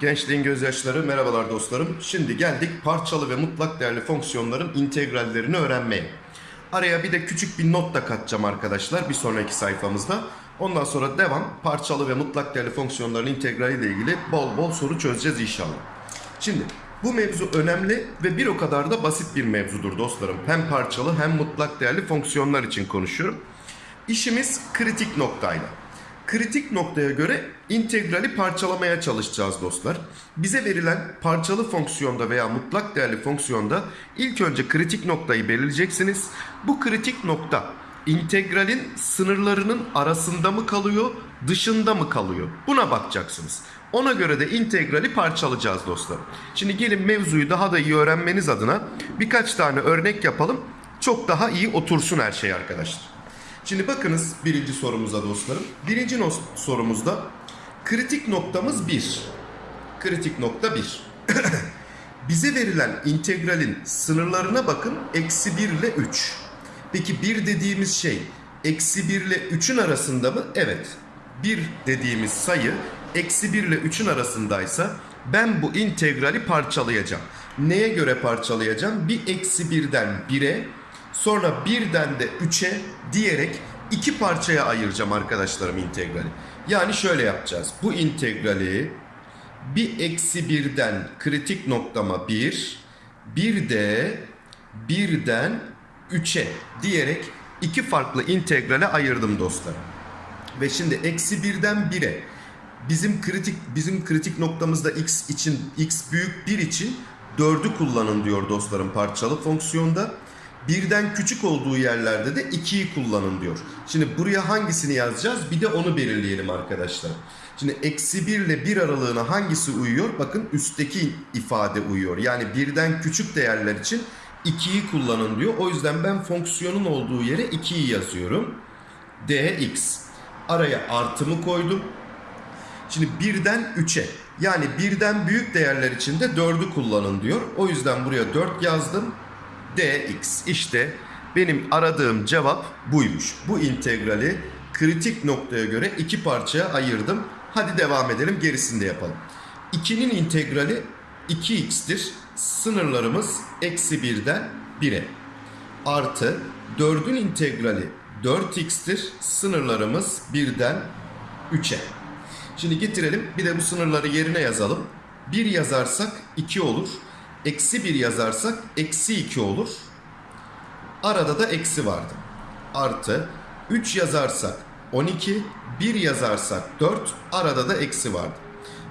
Gençliğin gözyaşları merhabalar dostlarım. Şimdi geldik parçalı ve mutlak değerli fonksiyonların integrallerini öğrenmeye. Araya bir de küçük bir not da katacağım arkadaşlar bir sonraki sayfamızda. Ondan sonra devam parçalı ve mutlak değerli fonksiyonların integrali ile ilgili bol bol soru çözeceğiz inşallah. Şimdi bu mevzu önemli ve bir o kadar da basit bir mevzudur dostlarım. Hem parçalı hem mutlak değerli fonksiyonlar için konuşuyorum. İşimiz kritik noktayla. Kritik noktaya göre integrali parçalamaya çalışacağız dostlar. Bize verilen parçalı fonksiyonda veya mutlak değerli fonksiyonda ilk önce kritik noktayı belirleyeceksiniz. Bu kritik nokta integralin sınırlarının arasında mı kalıyor, dışında mı kalıyor? Buna bakacaksınız. Ona göre de integrali parçalayacağız dostlar. Şimdi gelin mevzuyu daha da iyi öğrenmeniz adına birkaç tane örnek yapalım. Çok daha iyi otursun her şey arkadaşlar. Şimdi bakınız birinci sorumuza dostlarım. Birinci no- sorumuzda kritik noktamız 1. Kritik nokta 1. Bize verilen integralin sınırlarına bakın. Eksi 1 ile 3. Peki 1 dediğimiz şey eksi 1 ile 3'ün arasında mı? Evet. 1 dediğimiz sayı eksi 1 ile 3'ün arasındaysa ben bu integrali parçalayacağım. Neye göre parçalayacağım? Bir eksi 1'den 1'e sonra 1'den de 3'e diyerek iki parçaya ayıracağım arkadaşlarım integrali. Yani şöyle yapacağız. Bu integrali bir eksi birden kritik noktama bir, bir de birden üçe diyerek iki farklı integrale ayırdım dostlar. Ve şimdi eksi birden bire bizim kritik bizim kritik noktamızda x için x büyük 1 için 4'ü kullanın diyor dostlarım parçalı fonksiyonda. Birden küçük olduğu yerlerde de 2'yi kullanın diyor. Şimdi buraya hangisini yazacağız? Bir de onu belirleyelim arkadaşlar. Şimdi eksi 1 ile 1 aralığına hangisi uyuyor? Bakın üstteki ifade uyuyor. Yani birden küçük değerler için 2'yi kullanın diyor. O yüzden ben fonksiyonun olduğu yere 2'yi yazıyorum. dx. Araya artımı koydum. Şimdi birden 3'e yani birden büyük değerler için de 4'ü kullanın diyor. O yüzden buraya 4 yazdım. Dx işte benim aradığım cevap buymuş. Bu integrali kritik noktaya göre iki parçaya ayırdım. Hadi devam edelim gerisini de yapalım. 2'nin integrali 2x'tir. Sınırlarımız eksi 1'den 1'e. Artı 4'ün integrali 4x'tir. Sınırlarımız 1'den 3'e. Şimdi getirelim bir de bu sınırları yerine yazalım. 1 yazarsak 2 olur. Eksi 1 yazarsak eksi 2 olur. Arada da eksi vardı. Artı 3 yazarsak 12, 1 yazarsak 4, arada da eksi vardı.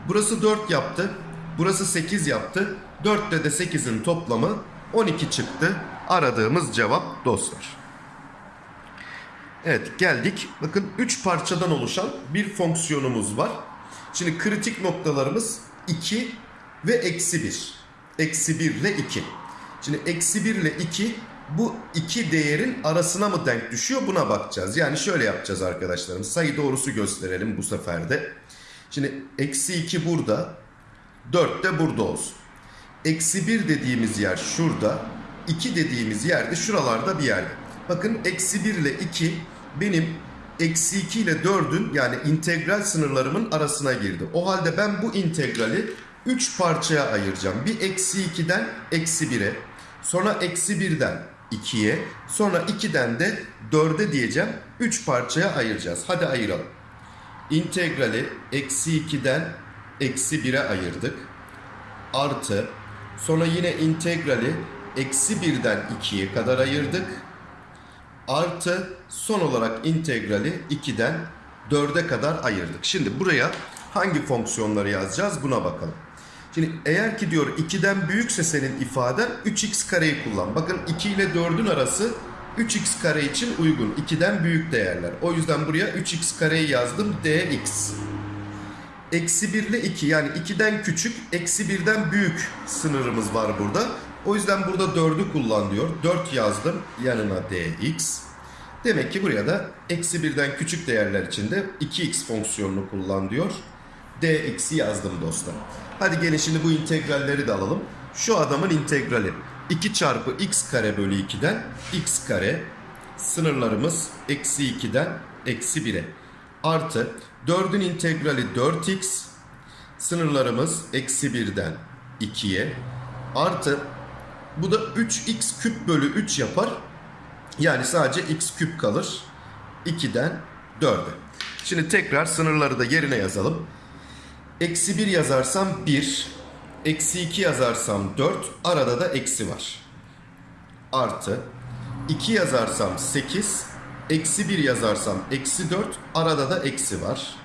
Burası 4 yaptı, burası 8 yaptı. 4 ile de 8'in toplamı 12 çıktı. Aradığımız cevap dostlar. Evet geldik. Bakın 3 parçadan oluşan bir fonksiyonumuz var. Şimdi kritik noktalarımız 2 ve eksi 1. Eksi 1 ile 2. Şimdi eksi 1 ile 2 bu iki değerin arasına mı denk düşüyor buna bakacağız. Yani şöyle yapacağız arkadaşlarım. Sayı doğrusu gösterelim bu sefer de. Şimdi eksi 2 burada. 4 de burada olsun. Eksi 1 dediğimiz yer şurada. 2 dediğimiz yerde şuralarda bir yerde. Bakın eksi 1 ile 2 benim eksi 2 ile 4'ün yani integral sınırlarımın arasına girdi. O halde ben bu integrali 3 parçaya ayıracağım. Bir eksi 2'den eksi 1'e. Sonra eksi 1'den 2'ye. Sonra 2'den de 4'e diyeceğim. 3 parçaya ayıracağız. Hadi ayıralım. İntegrali eksi 2'den eksi 1'e ayırdık. Artı sonra yine integrali eksi 1'den 2'ye kadar ayırdık. Artı son olarak integrali 2'den 4'e kadar ayırdık. Şimdi buraya hangi fonksiyonları yazacağız buna bakalım. Şimdi eğer ki diyor 2'den büyükse senin ifaden 3x kareyi kullan. Bakın 2 ile 4'ün arası 3x kare için uygun. 2'den büyük değerler. O yüzden buraya 3x kareyi yazdım dx. Eksi 1 ile 2 yani 2'den küçük, eksi 1'den büyük sınırımız var burada. O yüzden burada 4'ü kullan diyor. 4 yazdım yanına dx. Demek ki buraya da eksi 1'den küçük değerler için de 2x fonksiyonunu kullan diyor. dx'i yazdım dostlar. Hadi gelin şimdi bu integralleri de alalım. Şu adamın integrali 2 çarpı x kare bölü 2'den x kare sınırlarımız eksi 2'den eksi 1'e artı 4'ün integrali 4x Sınırlarımız eksi 1'den 2'ye artı bu da 3x küp bölü 3 yapar. Yani sadece x küp kalır. 2'den 4'e. Şimdi tekrar sınırları da yerine yazalım. Eksi 1 yazarsam 1. Eksi 2 yazarsam 4. Arada da eksi var. Artı 2 yazarsam 8. Eksi 1 yazarsam eksi 4. Arada da eksi var.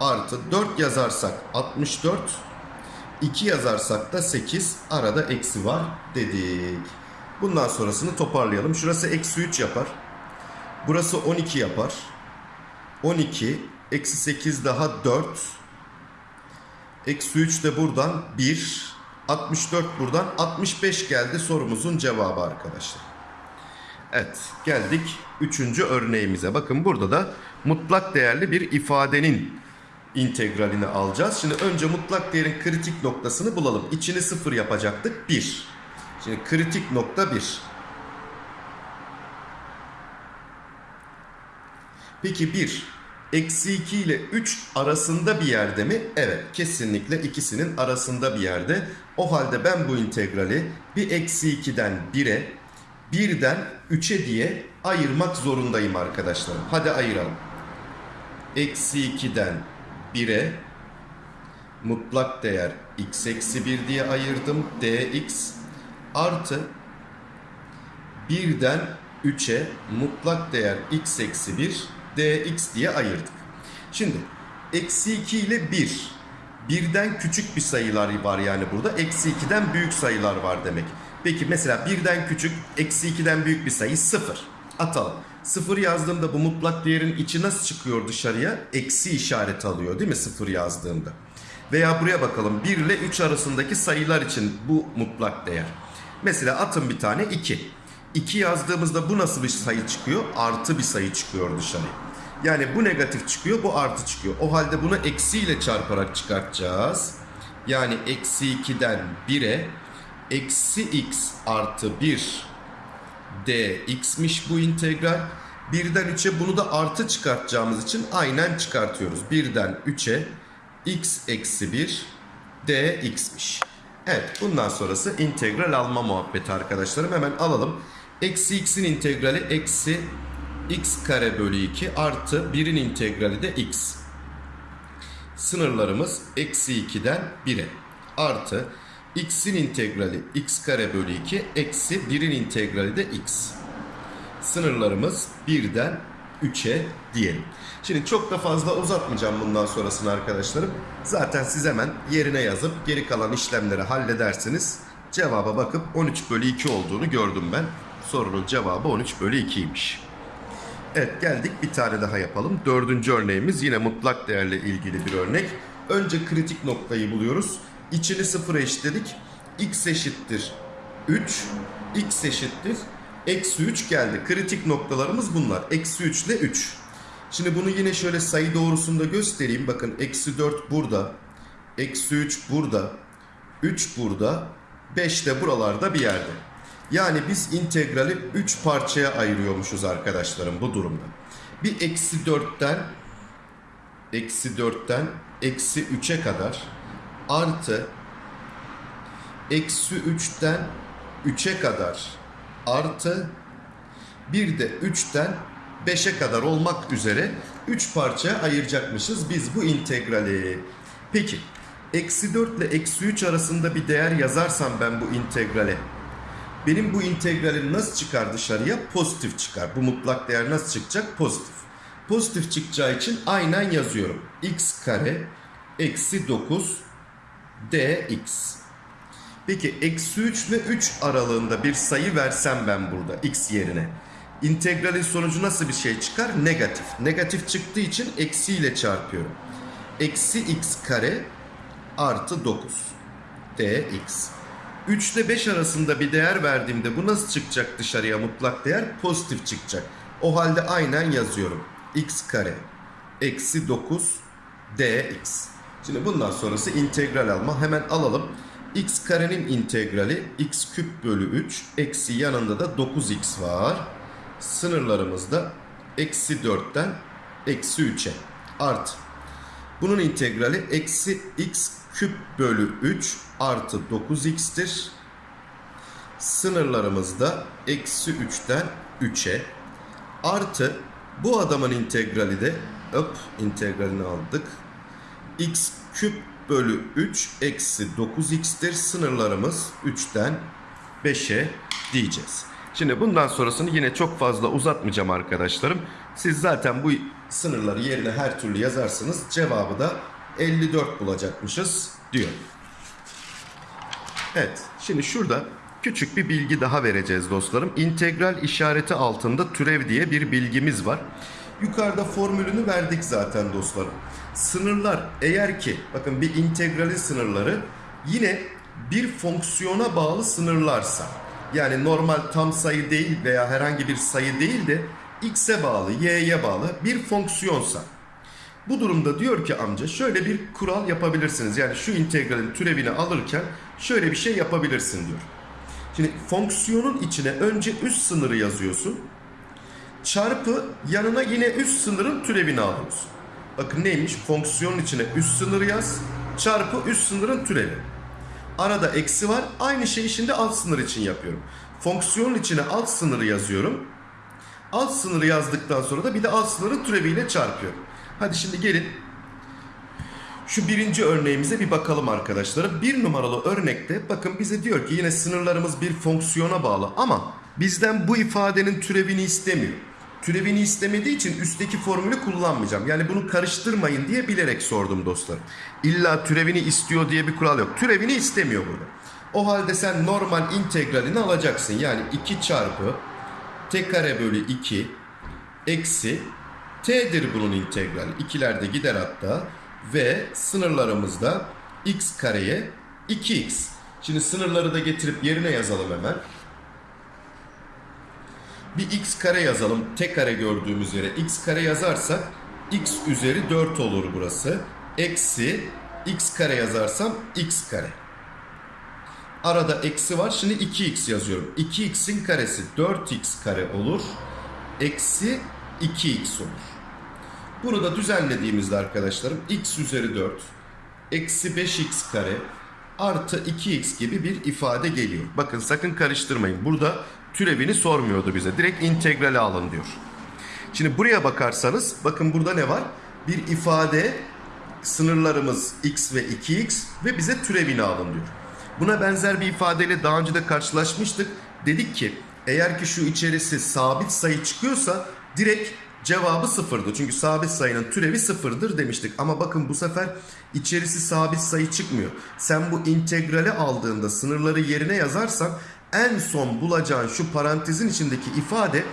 Artı 4 yazarsak 64. 2 yazarsak da 8. Arada eksi var dedik. Bundan sonrasını toparlayalım. Şurası eksi 3 yapar. Burası 12 yapar. 12 eksi 8 daha 4. Eksi 3 de buradan 1. 64 buradan 65 geldi sorumuzun cevabı arkadaşlar. Evet geldik 3. örneğimize. Bakın burada da mutlak değerli bir ifadenin integralini alacağız. Şimdi önce mutlak değerin kritik noktasını bulalım. İçini sıfır yapacaktık 1. Şimdi kritik nokta 1. Peki 1 eksi 2 ile 3 arasında bir yerde mi? Evet kesinlikle ikisinin arasında bir yerde. O halde ben bu integrali bir eksi 2'den 1'e 1'den 3'e diye ayırmak zorundayım arkadaşlarım. Hadi ayıralım. Eksi 2'den 1'e mutlak değer x eksi 1 diye ayırdım. dx artı 1'den 3'e mutlak değer x eksi 1 dx diye ayırdık. Şimdi eksi 2 ile 1. Birden küçük bir sayılar var yani burada. Eksi 2'den büyük sayılar var demek. Peki mesela birden küçük, eksi 2'den büyük bir sayı 0. Atalım. 0 yazdığımda bu mutlak değerin içi nasıl çıkıyor dışarıya? Eksi işareti alıyor değil mi 0 yazdığımda? Veya buraya bakalım 1 ile 3 arasındaki sayılar için bu mutlak değer. Mesela atın bir tane 2. 2 yazdığımızda bu nasıl bir sayı çıkıyor? Artı bir sayı çıkıyor dışarıya. Yani bu negatif çıkıyor, bu artı çıkıyor. O halde bunu eksi ile çarparak çıkartacağız. Yani eksi 2'den 1'e eksi x artı 1 dx'miş bu integral. 1'den 3'e bunu da artı çıkartacağımız için aynen çıkartıyoruz. 1'den 3'e x eksi 1 dx'miş. Evet bundan sonrası integral alma muhabbeti arkadaşlarım. Hemen alalım. Eksi x'in integrali eksi x kare bölü 2 artı 1'in integrali de x. Sınırlarımız eksi 2'den 1'e artı x'in integrali x kare bölü 2 eksi 1'in integrali de x. Sınırlarımız 1'den 3'e diyelim. Şimdi çok da fazla uzatmayacağım bundan sonrasını arkadaşlarım. Zaten siz hemen yerine yazıp geri kalan işlemleri halledersiniz. Cevaba bakıp 13 bölü 2 olduğunu gördüm ben. Sorunun cevabı 13 bölü 2'ymiş. Evet geldik bir tane daha yapalım. Dördüncü örneğimiz yine mutlak değerle ilgili bir örnek. Önce kritik noktayı buluyoruz. İçini sıfıra eşitledik. x eşittir 3. x eşittir eksi 3 geldi. Kritik noktalarımız bunlar. Eksi 3 ile 3. Şimdi bunu yine şöyle sayı doğrusunda göstereyim. Bakın eksi 4 burada. Eksi 3 burada. 3 burada. 5 de buralarda bir yerde. Yani biz integrali 3 parçaya ayırıyormuşuz arkadaşlarım bu durumda. Bir eksi 4'ten eksi 4'ten eksi 3'e kadar artı eksi 3'ten 3'e kadar artı bir de 3'ten 5'e kadar olmak üzere 3 parçaya ayıracakmışız biz bu integrali. Peki eksi 4 ile eksi 3 arasında bir değer yazarsam ben bu integrale benim bu integralim nasıl çıkar dışarıya? Pozitif çıkar. Bu mutlak değer nasıl çıkacak? Pozitif. Pozitif çıkacağı için aynen yazıyorum. x kare eksi 9 dx. Peki eksi 3 ile 3 aralığında bir sayı versem ben burada x yerine. İntegralin sonucu nasıl bir şey çıkar? Negatif. Negatif çıktığı için eksi ile çarpıyorum. Eksi x kare artı 9 dx. 3 ile 5 arasında bir değer verdiğimde bu nasıl çıkacak dışarıya mutlak değer? Pozitif çıkacak. O halde aynen yazıyorum. x kare eksi 9 dx. Şimdi bundan sonrası integral alma. Hemen alalım. x karenin integrali x küp bölü 3 eksi yanında da 9x var. Sınırlarımız da eksi 4'ten eksi 3'e artı. Bunun integrali eksi x küp bölü 3 artı 9x'tir. Sınırlarımız da eksi 3'ten 3'e. Artı bu adamın integrali de hop integralini aldık. x küp bölü 3 eksi 9x'tir. Sınırlarımız 3'ten 5'e diyeceğiz. Şimdi bundan sonrasını yine çok fazla uzatmayacağım arkadaşlarım. Siz zaten bu sınırları yerine her türlü yazarsınız. Cevabı da 54 bulacakmışız diyor. Evet, şimdi şurada küçük bir bilgi daha vereceğiz dostlarım. İntegral işareti altında türev diye bir bilgimiz var. Yukarıda formülünü verdik zaten dostlarım. Sınırlar eğer ki bakın bir integralin sınırları yine bir fonksiyona bağlı sınırlarsa yani normal tam sayı değil veya herhangi bir sayı değil de x'e bağlı, y'ye bağlı bir fonksiyonsa bu durumda diyor ki amca şöyle bir kural yapabilirsiniz. Yani şu integralin türevini alırken şöyle bir şey yapabilirsin diyor. Şimdi fonksiyonun içine önce üst sınırı yazıyorsun. Çarpı yanına yine üst sınırın türevini alıyorsun. Bakın neymiş? Fonksiyonun içine üst sınır yaz. Çarpı üst sınırın türevi. Arada eksi var. Aynı şeyi şimdi alt sınır için yapıyorum. Fonksiyonun içine alt sınırı yazıyorum. Alt sınırı yazdıktan sonra da bir de alt sınırın türeviyle çarpıyorum. Hadi şimdi gelin şu birinci örneğimize bir bakalım arkadaşlar. Bir numaralı örnekte bakın bize diyor ki yine sınırlarımız bir fonksiyona bağlı ama bizden bu ifadenin türevini istemiyor. Türevini istemediği için üstteki formülü kullanmayacağım. Yani bunu karıştırmayın diye bilerek sordum dostlar. İlla türevini istiyor diye bir kural yok. Türevini istemiyor burada. O halde sen normal integralini alacaksın. Yani 2 çarpı t kare bölü 2 eksi t'dir bunun integrali. İkiler de gider hatta ve sınırlarımızda x kareye 2x. Şimdi sınırları da getirip yerine yazalım hemen. Bir x kare yazalım. T kare gördüğümüz yere x kare yazarsak x üzeri 4 olur burası. Eksi x kare yazarsam x kare. Arada eksi var. Şimdi 2x yazıyorum. 2x'in karesi 4x kare olur. Eksi 2x olur. Bunu da düzenlediğimizde arkadaşlarım x üzeri 4 eksi 5x kare artı 2x gibi bir ifade geliyor. Bakın sakın karıştırmayın. Burada türevini sormuyordu bize. Direkt integrali alın diyor. Şimdi buraya bakarsanız bakın burada ne var? Bir ifade sınırlarımız x ve 2x ve bize türevini alın diyor. Buna benzer bir ifadeyle daha önce de karşılaşmıştık. Dedik ki eğer ki şu içerisi sabit sayı çıkıyorsa direkt cevabı sıfırdı. Çünkü sabit sayının türevi sıfırdır demiştik. Ama bakın bu sefer içerisi sabit sayı çıkmıyor. Sen bu integrali aldığında sınırları yerine yazarsan en son bulacağın şu parantezin içindeki ifade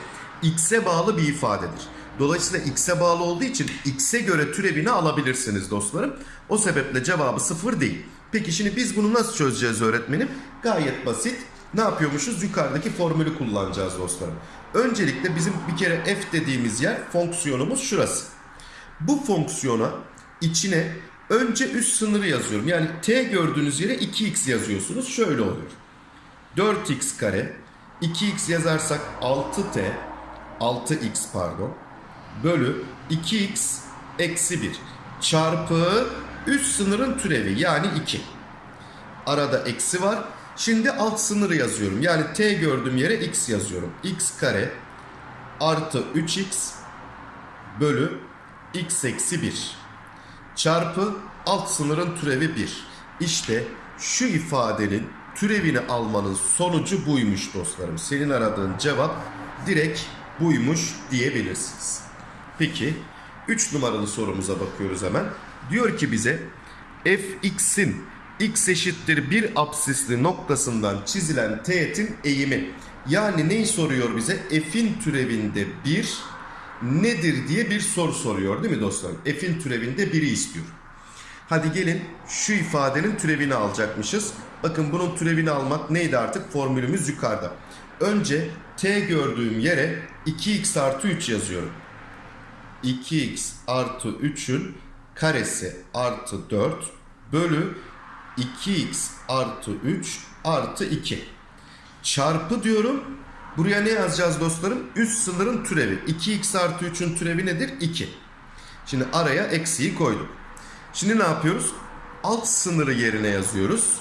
x'e bağlı bir ifadedir. Dolayısıyla x'e bağlı olduğu için x'e göre türevini alabilirsiniz dostlarım. O sebeple cevabı sıfır değil. Peki şimdi biz bunu nasıl çözeceğiz öğretmenim? Gayet basit. Ne yapıyormuşuz? Yukarıdaki formülü kullanacağız dostlarım. Öncelikle bizim bir kere f dediğimiz yer fonksiyonumuz şurası. Bu fonksiyona içine önce üst sınırı yazıyorum. Yani t gördüğünüz yere 2x yazıyorsunuz. Şöyle oluyor. 4x kare 2x yazarsak 6t 6x pardon bölü 2x eksi 1 çarpı üst sınırın türevi yani 2. Arada eksi var. Şimdi alt sınırı yazıyorum. Yani t gördüğüm yere x yazıyorum. x kare artı 3x bölü x eksi 1 çarpı alt sınırın türevi 1. İşte şu ifadenin türevini almanın sonucu buymuş dostlarım. Senin aradığın cevap direkt buymuş diyebilirsiniz. Peki 3 numaralı sorumuza bakıyoruz hemen. Diyor ki bize fx'in x eşittir bir absisli noktasından çizilen teğetin eğimi. Yani neyi soruyor bize? F'in türevinde 1 nedir diye bir soru soruyor değil mi dostlar? F'in türevinde 1'i istiyor. Hadi gelin şu ifadenin türevini alacakmışız. Bakın bunun türevini almak neydi artık? Formülümüz yukarıda. Önce t gördüğüm yere 2x artı 3 yazıyorum. 2x artı 3'ün karesi artı 4 bölü 2x artı 3 artı 2. Çarpı diyorum. Buraya ne yazacağız dostlarım? Üst sınırın türevi. 2x artı 3'ün türevi nedir? 2. Şimdi araya eksiği koyduk. Şimdi ne yapıyoruz? Alt sınırı yerine yazıyoruz.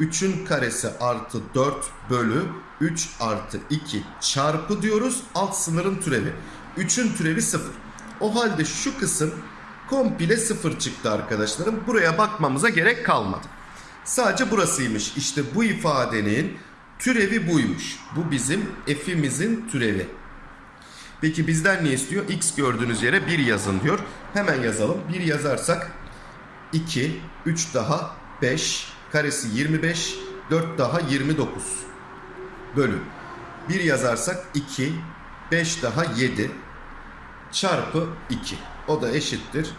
3'ün karesi artı 4 bölü 3 artı 2 çarpı diyoruz. Alt sınırın türevi. 3'ün türevi 0. O halde şu kısım komple 0 çıktı arkadaşlarım. Buraya bakmamıza gerek kalmadı. Sadece burasıymış. İşte bu ifadenin türevi buymuş. Bu bizim f'imizin türevi. Peki bizden ne istiyor? X gördüğünüz yere 1 yazın diyor. Hemen yazalım. 1 yazarsak 2, 3 daha 5, karesi 25, 4 daha 29 bölü. 1 yazarsak 2, 5 daha 7 çarpı 2. O da eşittir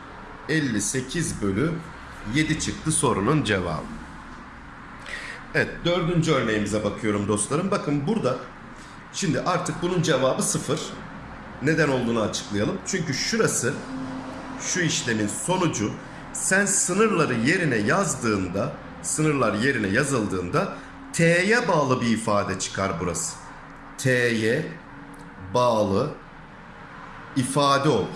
58 bölü 7 çıktı sorunun cevabı. Evet dördüncü örneğimize bakıyorum dostlarım. Bakın burada şimdi artık bunun cevabı 0. Neden olduğunu açıklayalım. Çünkü şurası şu işlemin sonucu sen sınırları yerine yazdığında sınırlar yerine yazıldığında t'ye bağlı bir ifade çıkar burası. T'ye bağlı ifade olur.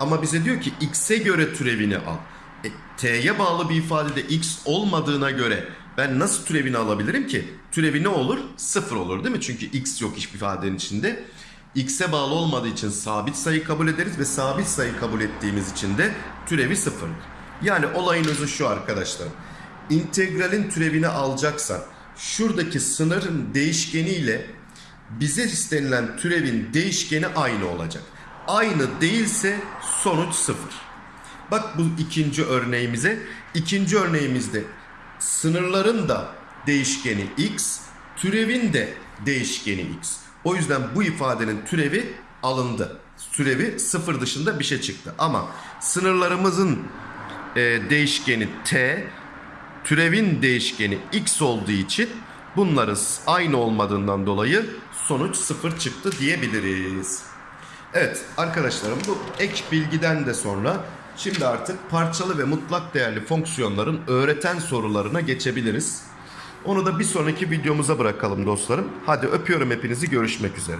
Ama bize diyor ki x'e göre türevini al. E, t'ye bağlı bir ifadede x olmadığına göre ben nasıl türevini alabilirim ki? Türevi ne olur? Sıfır olur değil mi? Çünkü x yok hiçbir ifadenin içinde. x'e bağlı olmadığı için sabit sayı kabul ederiz ve sabit sayı kabul ettiğimiz için de türevi sıfır. Yani olayın özü şu arkadaşlarım. İntegralin türevini alacaksan şuradaki sınırın değişkeniyle bize istenilen türevin değişkeni aynı olacak. Aynı değilse sonuç sıfır. Bak bu ikinci örneğimize. İkinci örneğimizde sınırların da değişkeni x, türevin de değişkeni x. O yüzden bu ifadenin türevi alındı. Türevi sıfır dışında bir şey çıktı. Ama sınırlarımızın e, değişkeni t, türevin değişkeni x olduğu için bunların aynı olmadığından dolayı sonuç sıfır çıktı diyebiliriz. Evet arkadaşlarım bu ek bilgiden de sonra şimdi artık parçalı ve mutlak değerli fonksiyonların öğreten sorularına geçebiliriz. Onu da bir sonraki videomuza bırakalım dostlarım. Hadi öpüyorum hepinizi görüşmek üzere.